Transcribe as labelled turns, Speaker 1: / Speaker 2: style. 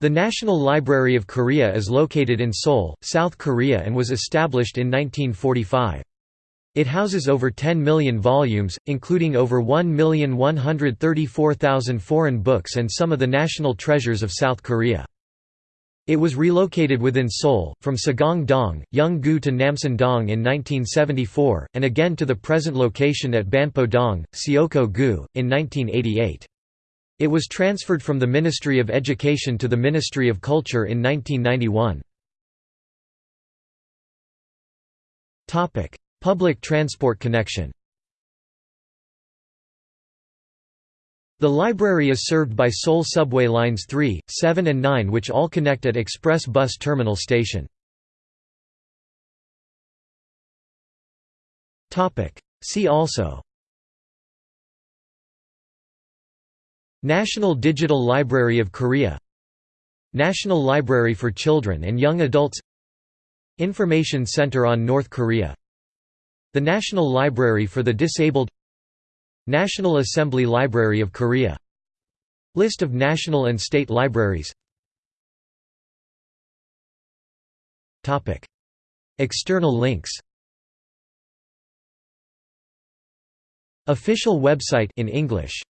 Speaker 1: The National Library of Korea is located in Seoul, South Korea and was established in 1945. It houses over 10 million volumes, including over 1,134,000 foreign books and some of the national treasures of South Korea. It was relocated within Seoul, from Sagong-dong, to Namsan-dong in 1974, and again to the present location at Banpo-dong, Seocho-gu, in 1988. It was transferred from the Ministry of Education to the Ministry of Culture in 1991. Public transport connection The library is served by Seoul subway lines 3, 7 and 9 which all connect at Express Bus Terminal Station. See also National Digital Library of Korea. National Library for Children and Young Adults. Information Center on North Korea. The National Library for the Disabled. National Assembly Library of Korea. List of national and state libraries. External links. Official website in English